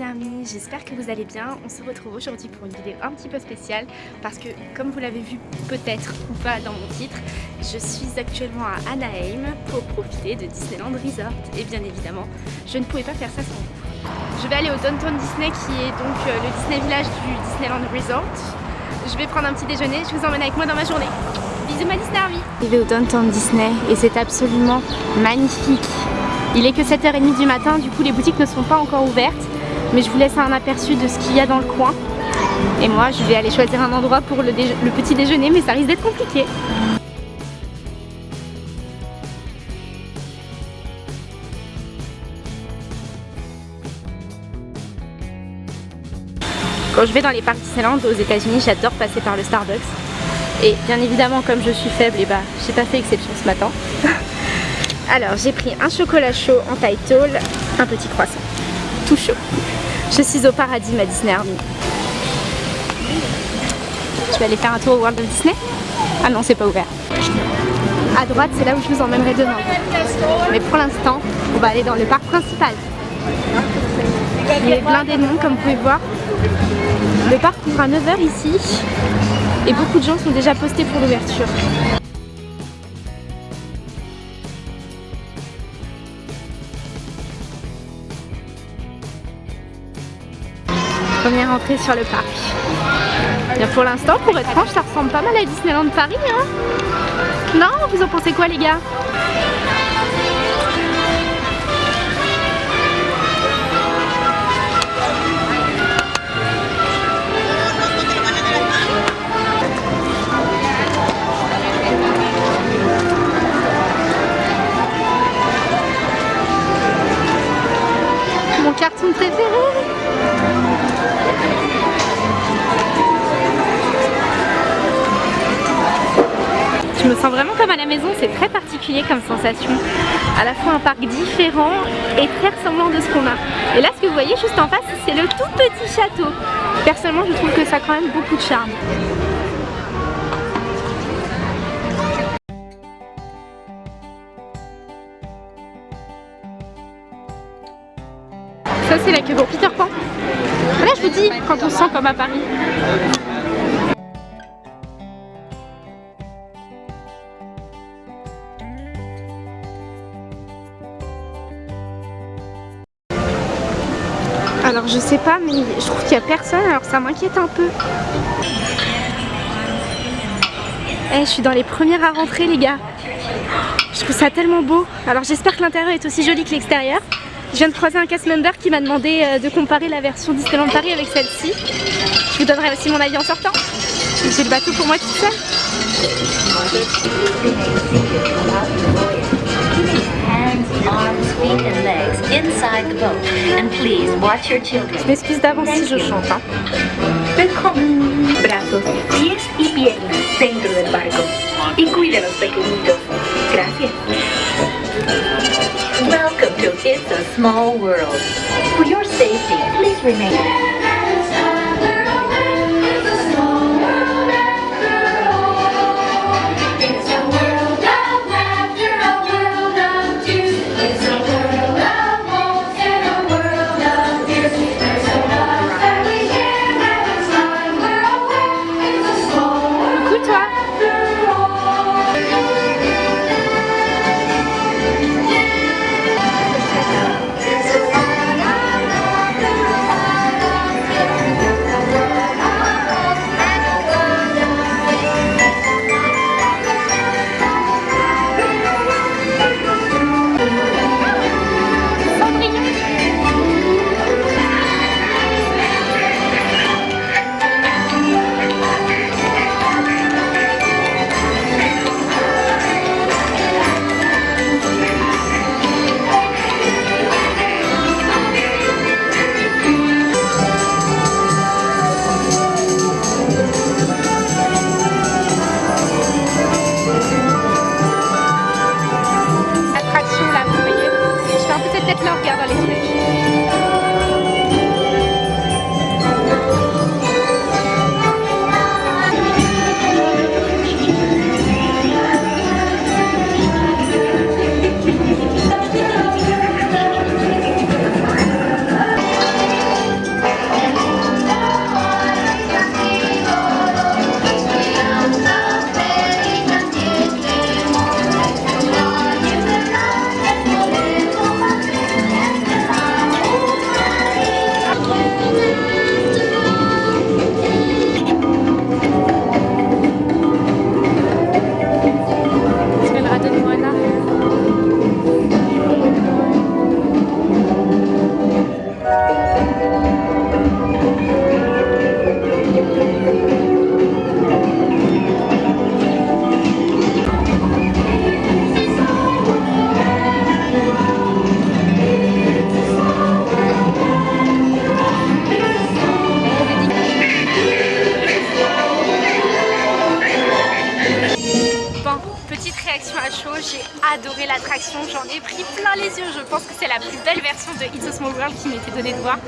Disney Army, j'espère que vous allez bien. On se retrouve aujourd'hui pour une vidéo un petit peu spéciale parce que comme vous l'avez vu peut-être ou pas dans mon titre, je suis actuellement à Anaheim pour profiter de Disneyland Resort et bien évidemment je ne pouvais pas faire ça sans vous. Je vais aller au Downtown Disney qui est donc euh, le Disney Village du Disneyland Resort. Je vais prendre un petit déjeuner, je vous emmène avec moi dans ma journée. Bisous ma Disney Army Je vais au Downtown Disney et c'est absolument magnifique il est que 7h30 du matin, du coup les boutiques ne sont pas encore ouvertes. Mais je vous laisse un aperçu de ce qu'il y a dans le coin. Et moi je vais aller choisir un endroit pour le, petit déjeuner, mais ça risque d'être compliqué. Quand je vais dans les parcs Disneyland aux états unis j'adore passer par le Starbucks. Et bien évidemment, comme je suis faible, et eh bah, ben, j'ai pas fait exception ce matin. Alors j'ai pris un chocolat chaud en taille tall, un petit croissant, tout chaud. Je suis au paradis ma Disney Army. Je vais aller faire un tour au World of Disney? Ah non c'est pas ouvert. À droite c'est là où je vous emmènerai demain. Mais pour l'instant on va aller dans le parc principal. Il est blindé de monde comme vous pouvez voir. Le parc ouvre à 9h ici et beaucoup de gens sont déjà postés pour l'ouverture. Première entrée sur le parc. Pour l'instant, pour être franche, ça ressemble pas mal à Disneyland Paris. Hein non Vous en pensez quoi les gars? Particulier comme sensation. À la fois un parc différent et très ressemblant de ce qu'on a. Et là ce que vous voyez juste en face, c'est le tout petit château. Personnellement je trouve que ça a quand même beaucoup de charme. Ça c'est la queue pour Peter Pan. Là je vous dis, quand on se sent comme à Paris. Alors je sais pas mais je trouve qu'il y a personne alors ça m'inquiète un peu. Eh je suis dans les premières à rentrer les gars. Je trouve ça tellement beau. Alors j'espère que l'intérieur est aussi joli que l'extérieur. Je viens de croiser un cast member qui m'a demandé euh, de comparer la version Disneyland Paris avec celle-ci. Je vous donnerai aussi mon avis en sortant. J'ai le bateau pour moi tout seul. Je m'excuse d'avance si je chante. Hein. Brazos, pies y piernas dentro del barco. Y cuide los pequeñitos. Gracias. Welcome to It's a Small World. For your safety, please remain. Qui m'était donnée de voir.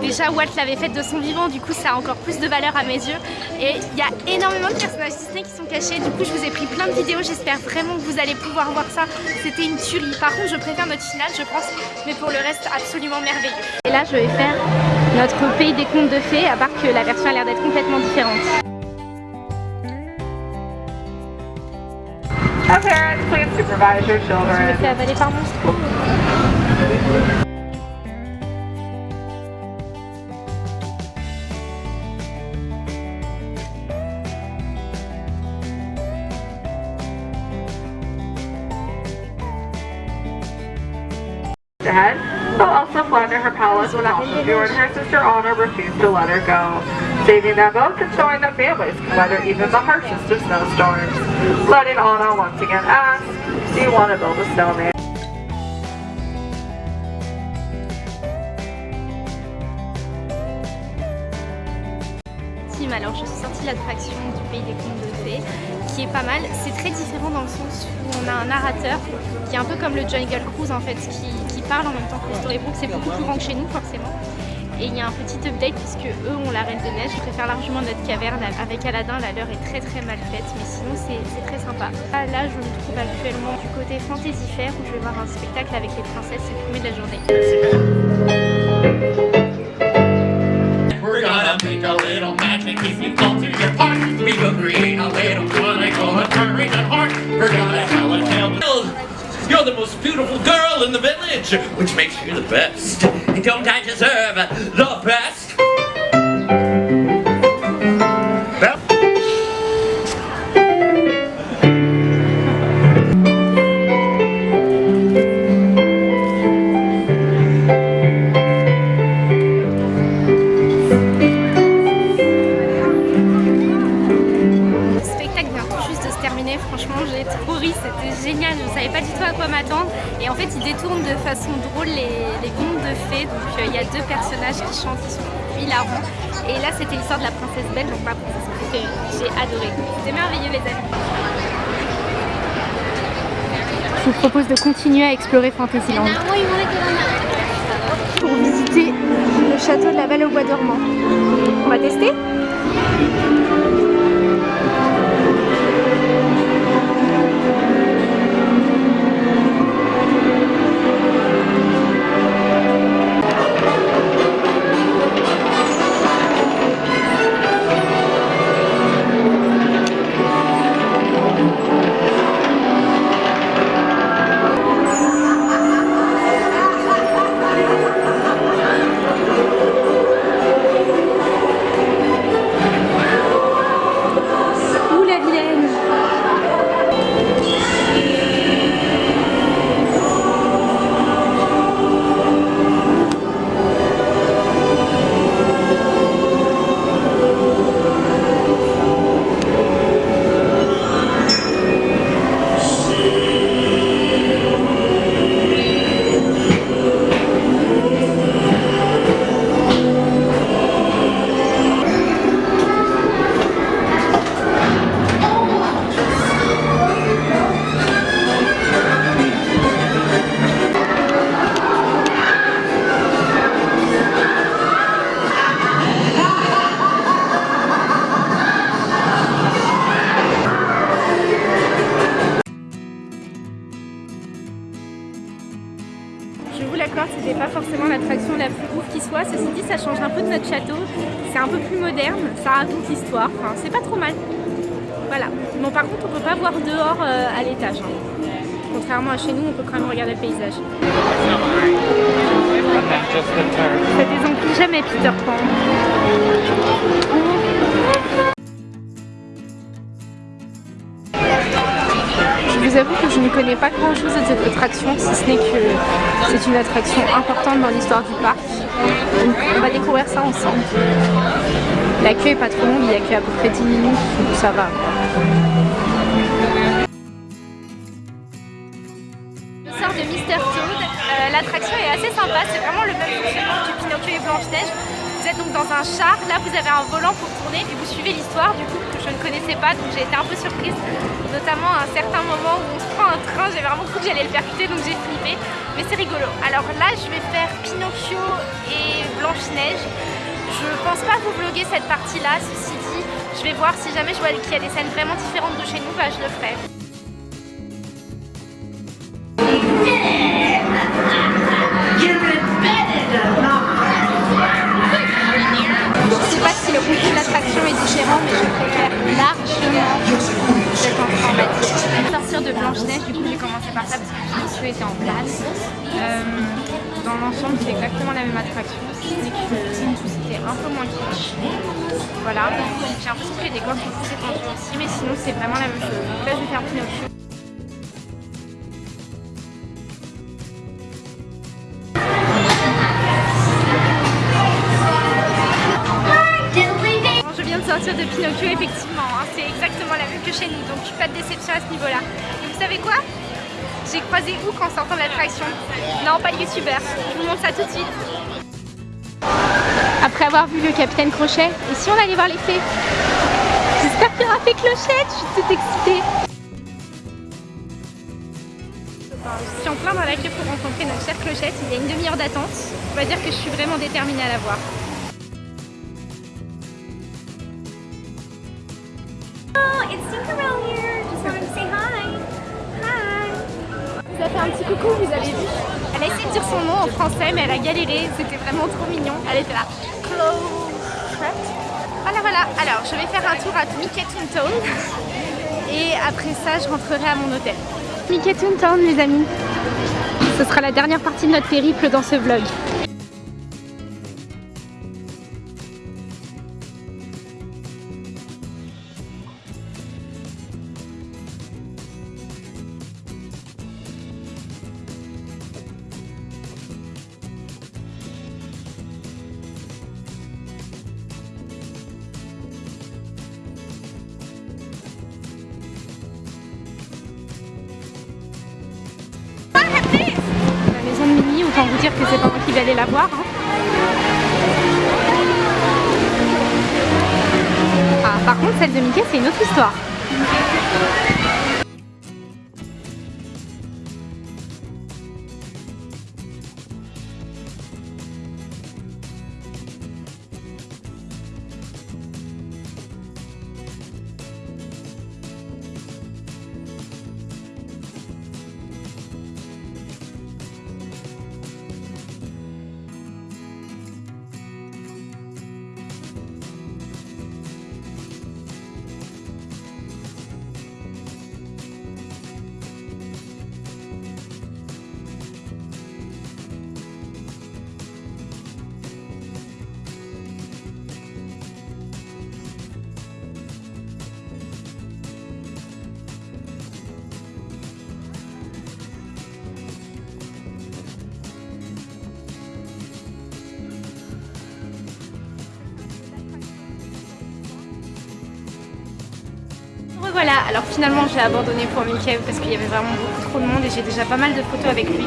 Déjà Walt l'avait faite de son vivant, du coup ça a encore plus de valeur à mes yeux. Et il y a énormément de personnages Disney qui sont cachés, du coup je vous ai pris plein de vidéos, j'espère vraiment que vous allez pouvoir voir ça. C'était une tuerie. Par contre je préfère notre finale je pense, mais pour le reste absolument merveilleux. Et là je vais faire notre pays des contes de fées, à part que la version a l'air d'être complètement différente. Parents, please supervise your Je me children. fais avaler par mon trou. Dead. So Elsa fled to her palace when Elsa and her sister Anna refused to let her go, saving them both and showing that families can weather even the harshest of snowstorms. Letting Anna once again ask, do you want to build a snowman? Alors je suis sortie de l'attraction du pays des contes de fées qui est pas mal. C'est très différent dans le sens où on a un narrateur qui est un peu comme le Jungle Cruise en fait, qui parle en même temps que le Storybook. C'est beaucoup plus grand que chez nous forcément. Et il y a un petit update puisque eux ont la Reine de Neige. Je préfère largement notre caverne avec Aladdin. La leur est très très mal faite mais sinon c'est très sympa. Ah, Là je me trouve actuellement du côté Fantasy où je vais voir un spectacle avec les princesses. C'est le premier de la journée. The most beautiful girl in the village, which makes you the best. Don't I deserve the best? Franchement j'ai trop ri, c'était génial, je ne savais pas du tout à quoi m'attendre. Et en fait ils détournent de façon drôle les, les contes de fées, donc euh, il y a deux personnages qui chantent, qui sont hilarants. Et là c'était l'histoire de la princesse Belle, donc ma princesse préférée, j'ai adoré, c'était merveilleux les amis. Je vous propose de continuer à explorer Fantasyland. Pour visiter le château de la Belle au Bois dormant. On va tester? Ça raconte l'histoire. Enfin, c'est pas trop mal. Voilà. Bon, par contre, on peut pas voir dehors euh, à l'étage. hein. Contrairement à chez nous, on peut quand même regarder le paysage. Ça désemplit jamais Peter Pan. Je vous avoue que je ne connais pas grand chose de cette attraction, si ce n'est que c'est une attraction importante dans l'histoire du parc. On va découvrir ça ensemble. La queue est pas trop longue, il y a qu'à peu près 10 minutes, donc ça va. Je sors de Mr. Toad. Euh, L'attraction est assez sympa, c'est vraiment le même fonctionnement que Pinocchio et Blanche-Neige. Vous êtes donc dans un char, là vous avez un volant pour tourner et vous suivez l'histoire du coup que je ne connaissais pas donc j'ai été un peu surprise notamment à un certain moment où on se prend un train, j'ai vraiment cru que j'allais le percuter donc j'ai flippé mais c'est rigolo. Alors là je vais faire Pinocchio et Blanche-Neige. Je pense pas vous vlogger cette partie là, ceci dit, je vais voir si jamais je vois qu'il y a des scènes vraiment différentes de chez nous, bah je le ferai. Je sais pas si le contenu de l'attraction est différent, mais je préfère largement cette informatique. Sortir de Blanche-Neige, du coup j'ai commencé par ça parce que Pinocchio était en place. Euh, dans l'ensemble c'est exactement la même attraction, un peu moins kitsch. Voilà, j'ai l'impression que les décors sont plus étendus aussi, mais sinon c'est vraiment la même chose. Donc là je vais faire Pinocchio. Je viens de sortir de Pinocchio, effectivement, hein, c'est exactement la même que chez nous, donc pas de déception à ce niveau-là. Et vous savez quoi? J'ai croisé où en sortant de l'attraction Non, pas le youtubeur, je vous montre ça tout de suite. Après avoir vu le capitaine Crochet, et si on allait voir les fées J'espère qu'il y aura fait clochette, je suis toute excitée. Je suis en plein dans la queue pour rencontrer notre chère clochette, il y a une demi-heure d'attente. On va dire que je suis vraiment déterminée à la voir. Oh, it's Tinkerbell here. Just wanted to say hi. Hi. vous a fait un petit coucou, vous avez vu? Elle a essayé de dire son nom en français, mais elle a galéré. C'était vraiment trop mignon. Elle était là. Voilà, voilà. Alors, je vais faire un tour à Mickey Toontown. Et après ça, je rentrerai à mon hôtel. Mickey Toontown, les amis. Ce sera la dernière partie de notre périple dans ce vlog. Que c'est pas moi qui vais aller la voir. hein. Ah, par contre, celle de Mickey, c'est une autre histoire. Voilà, alors finalement j'ai abandonné pour Mickey parce qu'il y avait vraiment beaucoup trop de monde et j'ai déjà pas mal de photos avec lui.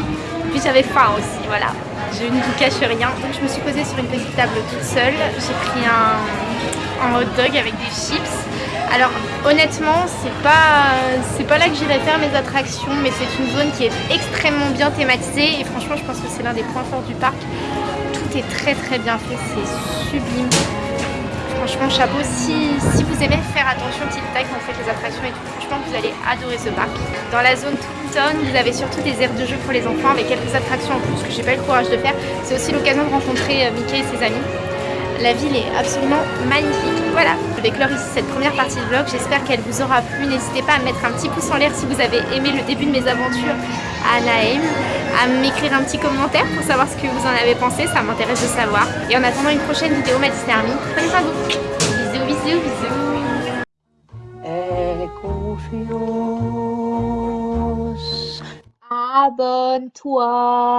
Puis j'avais faim aussi, voilà. Je ne vous cache rien. Donc je me suis posée sur une petite table toute seule. J'ai pris un, un hot dog avec des chips. Alors honnêtement, c'est pas, c'est pas là que j'irai faire mes attractions, mais c'est une zone qui est extrêmement bien thématisée et franchement je pense que c'est l'un des points forts du parc. Tout est très très bien fait, c'est sublime. Franchement, chapeau. Si, si vous aimez faire attention petite taille quand vous faites les attractions et tout, franchement, vous allez adorer ce parc. Dans la zone Toontown, vous avez surtout des aires de jeu pour les enfants avec quelques attractions en plus que j'ai pas eu le courage de faire. C'est aussi l'occasion de rencontrer euh, Mickey et ses amis. La ville est absolument magnifique. Voilà, je vais clore ici cette première partie de vlog. J'espère qu'elle vous aura plu. N'hésitez pas à mettre un petit pouce en l'air si vous avez aimé le début de mes aventures à Anaheim, à m'écrire un petit commentaire pour savoir ce que vous en avez pensé. Ça m'intéresse de savoir. Et en attendant une prochaine vidéo, ma Disney Army, prenez soin de vous. Bisous, bisous, bisous. Abonne-toi.